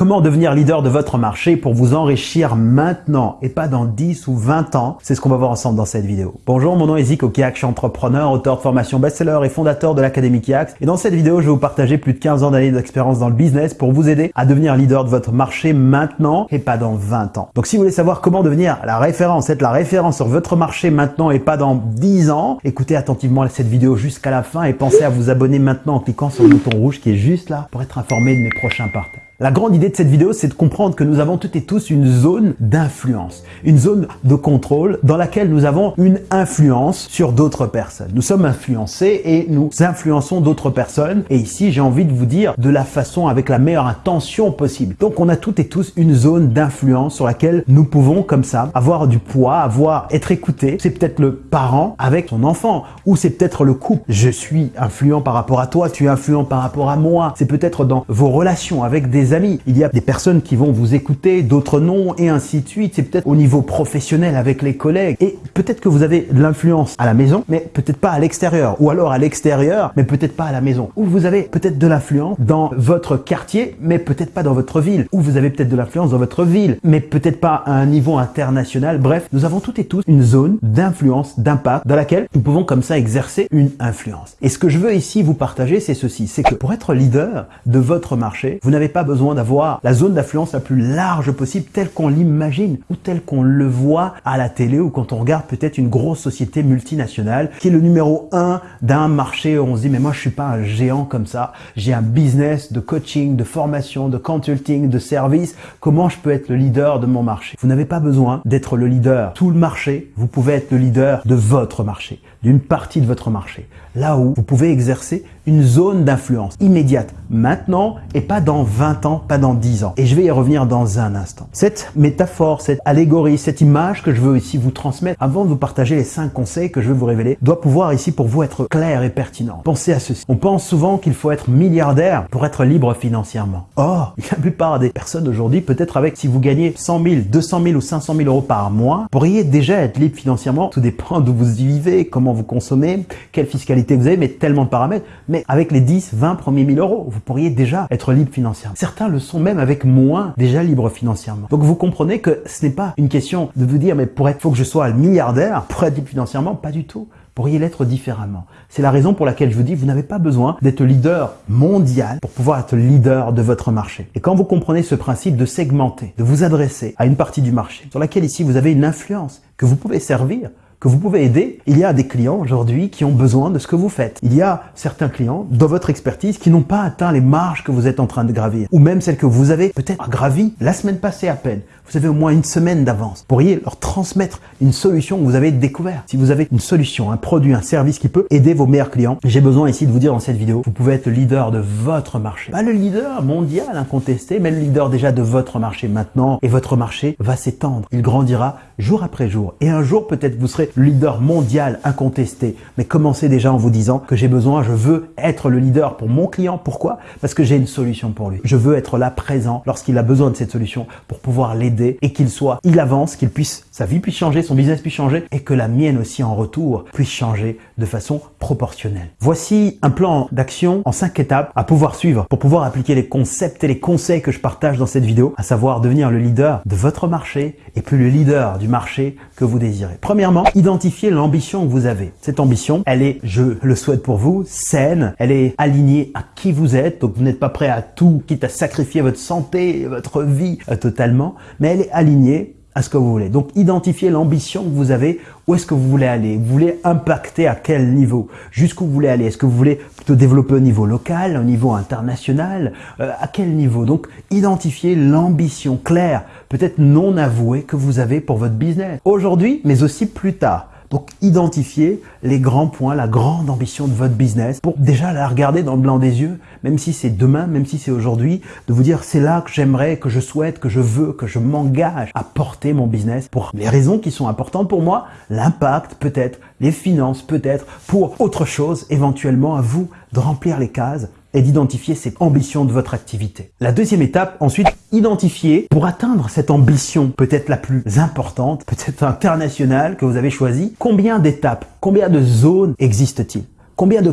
Comment devenir leader de votre marché pour vous enrichir maintenant et pas dans 10 ou 20 ans? C'est ce qu'on va voir ensemble dans cette vidéo. Bonjour, mon nom est Zico Kiak, je suis entrepreneur, auteur de formation best-seller et fondateur de l'Académie Kiax. Et dans cette vidéo, je vais vous partager plus de 15 ans d'années d'expérience dans le business pour vous aider à devenir leader de votre marché maintenant et pas dans 20 ans. Donc si vous voulez savoir comment devenir la référence, être la référence sur votre marché maintenant et pas dans 10 ans, écoutez attentivement cette vidéo jusqu'à la fin et pensez à vous abonner maintenant en cliquant sur le bouton rouge qui est juste là pour être informé de mes prochains partages. La grande idée de cette vidéo, c'est de comprendre que nous avons toutes et tous une zone d'influence, une zone de contrôle dans laquelle nous avons une influence sur d'autres personnes. Nous sommes influencés et nous influençons d'autres personnes. Et ici, j'ai envie de vous dire de la façon avec la meilleure intention possible. Donc, on a toutes et tous une zone d'influence sur laquelle nous pouvons, comme ça, avoir du poids, avoir, être écouté. C'est peut-être le parent avec son enfant ou c'est peut-être le couple. Je suis influent par rapport à toi, tu es influent par rapport à moi. C'est peut-être dans vos relations avec des amis. Il y a des personnes qui vont vous écouter, d'autres non, et ainsi de suite. C'est peut-être au niveau professionnel avec les collègues. Et peut-être que vous avez de l'influence à la maison, mais peut-être pas à l'extérieur. Ou alors à l'extérieur, mais peut-être pas à la maison. Ou vous avez peut-être de l'influence dans votre quartier, mais peut-être pas dans votre ville. Ou vous avez peut-être de l'influence dans votre ville, mais peut-être pas à un niveau international. Bref, nous avons toutes et tous une zone d'influence, d'impact, dans laquelle nous pouvons comme ça exercer une influence. Et ce que je veux ici vous partager, c'est ceci. C'est que pour être leader de votre marché, vous n'avez pas besoin d'avoir la zone d'influence la plus large possible telle qu'on l'imagine ou telle qu'on le voit à la télé ou quand on regarde peut-être une grosse société multinationale qui est le numéro un d'un marché. Où on se dit mais moi je suis pas un géant comme ça, j'ai un business de coaching, de formation, de consulting, de service, comment je peux être le leader de mon marché? Vous n'avez pas besoin d'être le leader. Tout le marché, vous pouvez être le leader de votre marché, d'une partie de votre marché, là où vous pouvez exercer une zone d'influence immédiate, maintenant et pas dans 20 ans, pas dans 10 ans. Et je vais y revenir dans un instant. Cette métaphore, cette allégorie, cette image que je veux ici vous transmettre, avant de vous partager les 5 conseils que je vais vous révéler, doit pouvoir ici pour vous être clair et pertinent. Pensez à ceci. On pense souvent qu'il faut être milliardaire pour être libre financièrement. Or, la plupart des personnes aujourd'hui, peut-être avec si vous gagnez 100 000, 200 000 ou 500 000 euros par mois, pourriez déjà être libre financièrement. Tout dépend d'où vous y vivez, comment vous consommez, quelle fiscalité vous avez, mais tellement de paramètres. Mais avec les 10, 20 premiers 1000 euros, vous pourriez déjà être libre financièrement. Certains le sont même avec moins déjà libre financièrement. Donc vous comprenez que ce n'est pas une question de vous dire mais pour être, faut que je sois milliardaire pour être libre financièrement, pas du tout pourriez l'être différemment. C'est la raison pour laquelle je vous dis, vous n'avez pas besoin d'être leader mondial pour pouvoir être leader de votre marché. Et quand vous comprenez ce principe de segmenter, de vous adresser à une partie du marché sur laquelle ici vous avez une influence que vous pouvez servir, que vous pouvez aider. Il y a des clients aujourd'hui qui ont besoin de ce que vous faites. Il y a certains clients dans votre expertise qui n'ont pas atteint les marges que vous êtes en train de gravir ou même celles que vous avez peut-être gravi la semaine passée à peine. Vous avez au moins une semaine d'avance. Pourriez leur transmettre une solution que vous avez découverte. Si vous avez une solution, un produit, un service qui peut aider vos meilleurs clients, j'ai besoin ici de vous dire dans cette vidéo, vous pouvez être le leader de votre marché. Pas le leader mondial incontesté, mais le leader déjà de votre marché maintenant. Et votre marché va s'étendre. Il grandira jour après jour. Et un jour, peut-être vous serez le leader mondial incontesté. Mais commencez déjà en vous disant que j'ai besoin, je veux être le leader pour mon client. Pourquoi? Parce que j'ai une solution pour lui. Je veux être là présent lorsqu'il a besoin de cette solution pour pouvoir l'aider et qu'il soit, il avance, qu'il puisse, sa vie puisse changer, son business puisse changer et que la mienne aussi en retour puisse changer de façon proportionnelle. Voici un plan d'action en cinq étapes à pouvoir suivre pour pouvoir appliquer les concepts et les conseils que je partage dans cette vidéo, à savoir devenir le leader de votre marché et puis le leader du marché que vous désirez. Premièrement, identifiez l'ambition que vous avez. Cette ambition, elle est, je le souhaite pour vous, saine, elle est alignée à qui vous êtes, donc vous n'êtes pas prêt à tout, quitte à sacrifier votre santé, votre vie euh, totalement, mais elle est alignée à ce que vous voulez. Donc, identifiez l'ambition que vous avez. Où est-ce que vous voulez aller Vous voulez impacter à quel niveau? Jusqu'où vous voulez aller? Est-ce que vous voulez plutôt développer au niveau local, au niveau international? Euh, À quel niveau? Donc, identifiez l'ambition claire, peut-être non avouée que vous avez pour votre business. Aujourd'hui, mais aussi plus tard. Donc, identifiez les grands points, la grande ambition de votre business pour déjà la regarder dans le blanc des yeux, même si c'est demain, même si c'est aujourd'hui, de vous dire c'est là que j'aimerais, que je souhaite, que je veux, que je m'engage à porter mon business pour les raisons qui sont importantes pour moi, l'impact peut-être, les finances peut-être, pour autre chose éventuellement à vous de remplir les cases et d'identifier cette ambition de votre activité. La deuxième étape, ensuite, identifier pour atteindre cette ambition peut-être la plus importante, peut-être internationale que vous avez choisie, combien d'étapes, combien de zones existent-ils Combien de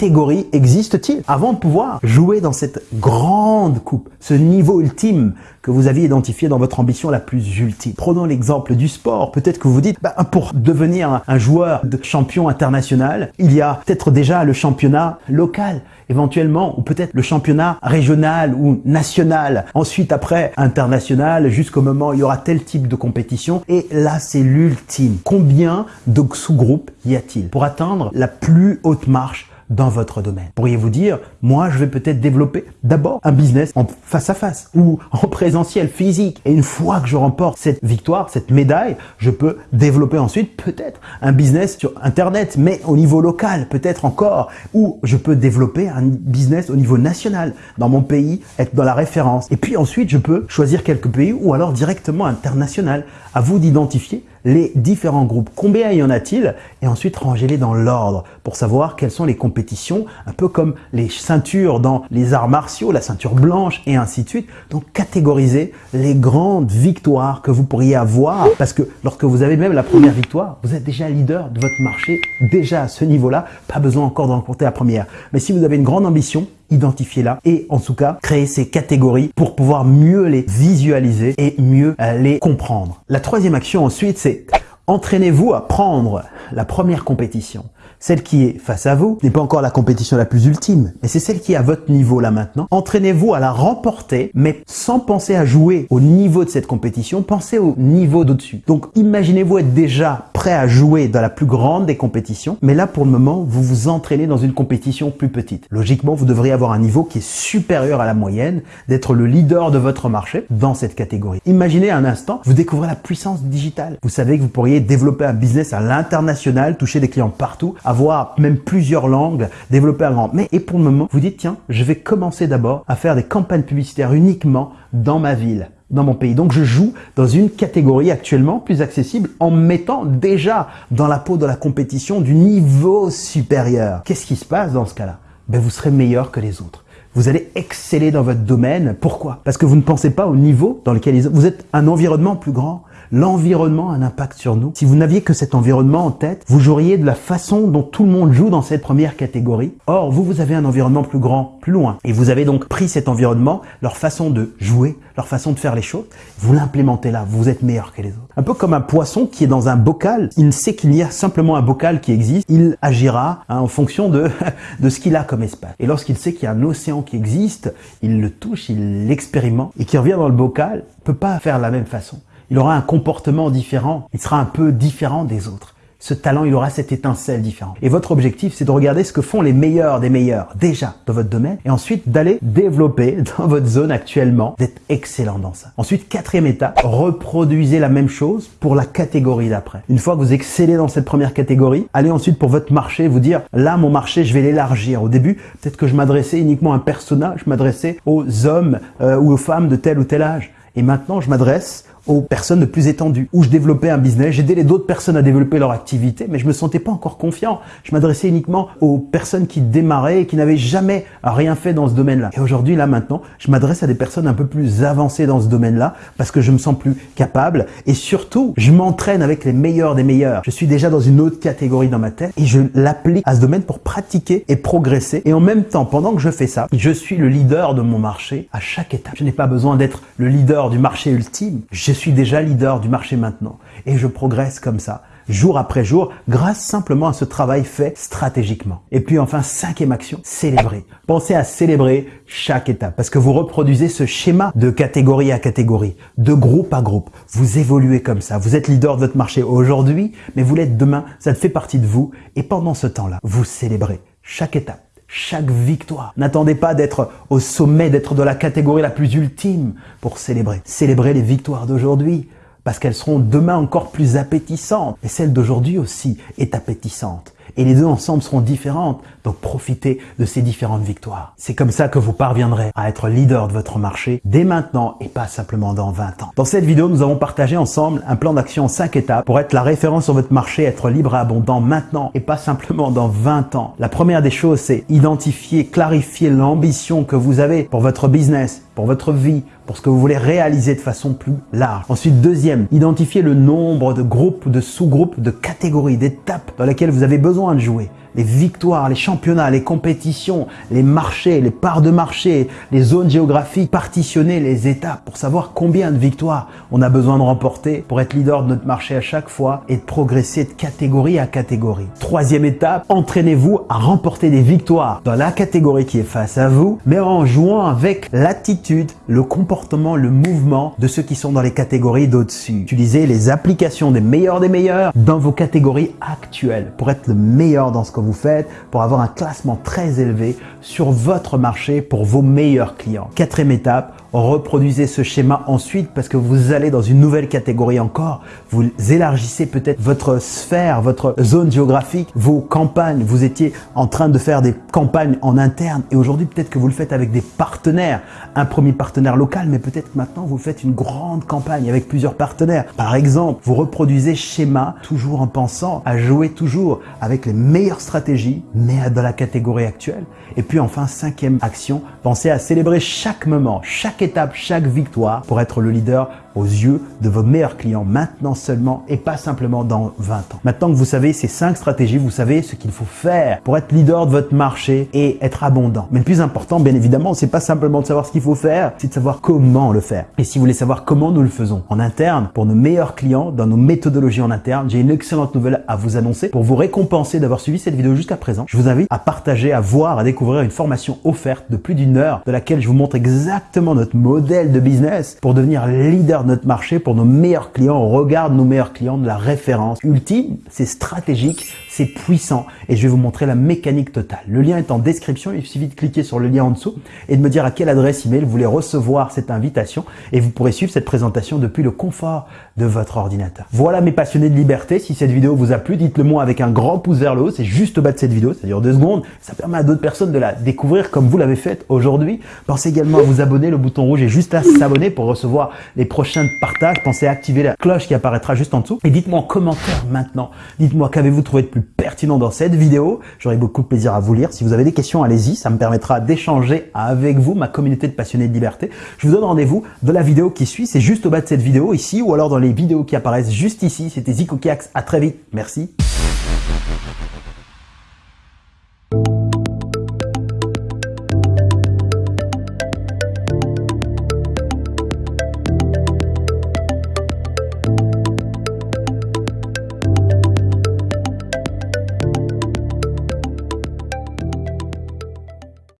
catégories existe-t-il avant de pouvoir jouer dans cette grande coupe, ce niveau ultime que vous aviez identifié dans votre ambition la plus ultime? Prenons l'exemple du sport. Peut-être que vous dites, bah, pour devenir un joueur de champion international, il y a peut-être déjà le championnat local éventuellement, ou peut-être le championnat régional ou national. Ensuite, après, international, jusqu'au moment où il y aura tel type de compétition. Et là, c'est l'ultime. Combien de sous-groupes y a-t-il pour atteindre la plus haute marche dans votre domaine. Pourriez-vous dire, moi, je vais peut-être développer d'abord un business en face à face ou en présentiel physique. Et une fois que je remporte cette victoire, cette médaille, je peux développer ensuite peut-être un business sur Internet, mais au niveau local, peut-être encore, ou je peux développer un business au niveau national, dans mon pays, être dans la référence. Et puis ensuite, je peux choisir quelques pays ou alors directement international. À vous d'identifier les différents groupes. Combien y en a-t-il Et ensuite, rangez-les dans l'ordre pour savoir quelles sont les compétitions, un peu comme les ceintures dans les arts martiaux, la ceinture blanche et ainsi de suite. Donc, catégorisez les grandes victoires que vous pourriez avoir parce que lorsque vous avez même la première victoire, vous êtes déjà leader de votre marché, déjà à ce niveau-là, pas besoin encore d'en compter la première. Mais si vous avez une grande ambition, identifiez-la et en tout cas créez ces catégories pour pouvoir mieux les visualiser et mieux euh, les comprendre. La troisième action ensuite c'est entraînez-vous à prendre la première compétition. Celle qui est face à vous n'est pas encore la compétition la plus ultime, mais c'est celle qui est à votre niveau là maintenant. Entraînez-vous à la remporter, mais sans penser à jouer au niveau de cette compétition, pensez au niveau d'au-dessus. Donc imaginez-vous être déjà prêt à jouer dans la plus grande des compétitions, mais là pour le moment, vous vous entraînez dans une compétition plus petite. Logiquement, vous devriez avoir un niveau qui est supérieur à la moyenne, d'être le leader de votre marché dans cette catégorie. Imaginez un instant, vous découvrez la puissance digitale. Vous savez que vous pourriez développer un business à l'international, toucher des clients partout, avoir même plusieurs langues, développer un grand. Mais et pour le moment, vous dites tiens, je vais commencer d'abord à faire des campagnes publicitaires uniquement dans ma ville dans mon pays. Donc je joue dans une catégorie actuellement plus accessible en mettant déjà dans la peau de la compétition du niveau supérieur. Qu'est-ce qui se passe dans ce cas-là? Ben, Vous serez meilleur que les autres. Vous allez exceller dans votre domaine. Pourquoi? Parce que vous ne pensez pas au niveau dans lequel vous êtes un environnement plus grand. L'environnement a un impact sur nous. Si vous n'aviez que cet environnement en tête, vous joueriez de la façon dont tout le monde joue dans cette première catégorie. Or, vous, vous avez un environnement plus grand, plus loin. Et vous avez donc pris cet environnement, leur façon de jouer, leur façon de faire les choses, vous l'implémentez là, vous êtes meilleur que les autres. Un peu comme un poisson qui est dans un bocal, il sait qu'il y a simplement un bocal qui existe, il agira hein, en fonction de, de ce qu'il a comme espace. Et lorsqu'il sait qu'il y a un océan qui existe, il le touche, il l'expérimente, et qui revient dans le bocal, peut pas faire la même façon il aura un comportement différent, il sera un peu différent des autres. Ce talent, il aura cette étincelle différente. Et votre objectif, c'est de regarder ce que font les meilleurs des meilleurs déjà dans votre domaine et ensuite d'aller développer dans votre zone actuellement, d'être excellent dans ça. Ensuite, quatrième étape, reproduisez la même chose pour la catégorie d'après. Une fois que vous excellez dans cette première catégorie, allez ensuite pour votre marché, vous dire, là, mon marché, je vais l'élargir. Au début, peut-être que je m'adressais uniquement à un personnage, je m'adressais aux hommes euh, ou aux femmes de tel ou tel âge. Et maintenant, je m'adresse aux personnes de plus étendues, où je développais un business, j'aidais les d'autres personnes à développer leur activité, mais je me sentais pas encore confiant. Je m'adressais uniquement aux personnes qui démarraient et qui n'avaient jamais rien fait dans ce domaine-là. Et aujourd'hui, là maintenant, je m'adresse à des personnes un peu plus avancées dans ce domaine-là parce que je me sens plus capable et surtout, je m'entraîne avec les meilleurs des meilleurs. Je suis déjà dans une autre catégorie dans ma tête et je l'applique à ce domaine pour pratiquer et progresser. Et en même temps, pendant que je fais ça, je suis le leader de mon marché à chaque étape. Je n'ai pas besoin d'être le leader du marché ultime. Suis déjà leader du marché maintenant et je progresse comme ça, jour après jour, grâce simplement à ce travail fait stratégiquement. Et puis enfin, cinquième action, célébrer. Pensez à célébrer chaque étape parce que vous reproduisez ce schéma de catégorie à catégorie, de groupe à groupe. Vous évoluez comme ça. Vous êtes leader de votre marché aujourd'hui, mais vous l'êtes demain. Ça fait partie de vous. Et pendant ce temps-là, vous célébrez chaque étape chaque victoire. N'attendez pas d'être au sommet, d'être de la catégorie la plus ultime pour célébrer. Célébrez les victoires d'aujourd'hui parce qu'elles seront demain encore plus appétissantes. Et celle d'aujourd'hui aussi est appétissante et les deux ensemble seront différentes. Donc profitez de ces différentes victoires. C'est comme ça que vous parviendrez à être leader de votre marché dès maintenant et pas simplement dans 20 ans. Dans cette vidéo, nous avons partagé ensemble un plan d'action en 5 étapes pour être la référence sur votre marché, être libre et abondant maintenant et pas simplement dans 20 ans. La première des choses, c'est identifier, clarifier l'ambition que vous avez pour votre business, pour votre vie, pour ce que vous voulez réaliser de façon plus large. Ensuite, deuxième, identifiez le nombre de groupes, de sous-groupes, de catégories, d'étapes dans lesquelles vous avez besoin de jouer les victoires, les championnats, les compétitions, les marchés, les parts de marché, les zones géographiques, partitionner les étapes pour savoir combien de victoires on a besoin de remporter pour être leader de notre marché à chaque fois et de progresser de catégorie à catégorie. Troisième étape, entraînez-vous à remporter des victoires dans la catégorie qui est face à vous, mais en jouant avec l'attitude, le comportement, le mouvement de ceux qui sont dans les catégories d'au-dessus. Utilisez les applications des meilleurs des meilleurs dans vos catégories actuelles pour être le meilleur dans ce que vous faites pour avoir un classement très élevé sur votre marché pour vos meilleurs clients. Quatrième étape, reproduisez ce schéma ensuite parce que vous allez dans une nouvelle catégorie encore. Vous élargissez peut-être votre sphère, votre zone géographique, vos campagnes. Vous étiez en train de faire des campagnes en interne et aujourd'hui peut-être que vous le faites avec des partenaires. Un premier partenaire local, mais peut-être maintenant vous faites une grande campagne avec plusieurs partenaires. Par exemple, vous reproduisez schéma toujours en pensant à jouer toujours avec les meilleures stratégies, mais dans la catégorie actuelle. Et puis enfin, cinquième action, pensez à célébrer chaque moment, chaque étape, chaque victoire pour être le leader aux yeux de vos meilleurs clients maintenant seulement et pas simplement dans 20 ans. Maintenant que vous savez ces cinq stratégies, vous savez ce qu'il faut faire pour être leader de votre marché et être abondant. Mais le plus important, bien évidemment, c'est pas simplement de savoir ce qu'il faut faire, c'est de savoir comment le faire. Et si vous voulez savoir comment nous le faisons en interne, pour nos meilleurs clients, dans nos méthodologies en interne, j'ai une excellente nouvelle à vous annoncer. Pour vous récompenser d'avoir suivi cette vidéo jusqu'à présent, je vous invite à partager, à voir, à découvrir une formation offerte de plus d'une heure de laquelle je vous montre exactement notre modèle de business pour devenir leader notre marché, pour nos meilleurs clients. On regarde nos meilleurs clients de la référence ultime, c'est stratégique, c'est puissant et je vais vous montrer la mécanique totale. Le lien est en description, il suffit de cliquer sur le lien en dessous et de me dire à quelle adresse email vous voulez recevoir cette invitation et vous pourrez suivre cette présentation depuis le confort de votre ordinateur. Voilà mes passionnés de liberté, si cette vidéo vous a plu, dites-le moi avec un grand pouce vers le haut, c'est juste au bas de cette vidéo, ça dure deux secondes, ça permet à d'autres personnes de la découvrir comme vous l'avez fait aujourd'hui. Pensez également à vous abonner, le bouton rouge est juste là, s'abonner pour recevoir les prochains partages. Pensez à activer la cloche qui apparaîtra juste en dessous. Et dites-moi en commentaire maintenant, dites-moi qu'avez-vous trouvé de pertinent dans cette vidéo. J'aurai beaucoup de plaisir à vous lire. Si vous avez des questions, allez-y, ça me permettra d'échanger avec vous, ma communauté de passionnés de liberté. Je vous donne rendez-vous dans la vidéo qui suit, c'est juste au bas de cette vidéo ici ou alors dans les vidéos qui apparaissent juste ici. C'était Zico Kiax, à très vite, merci.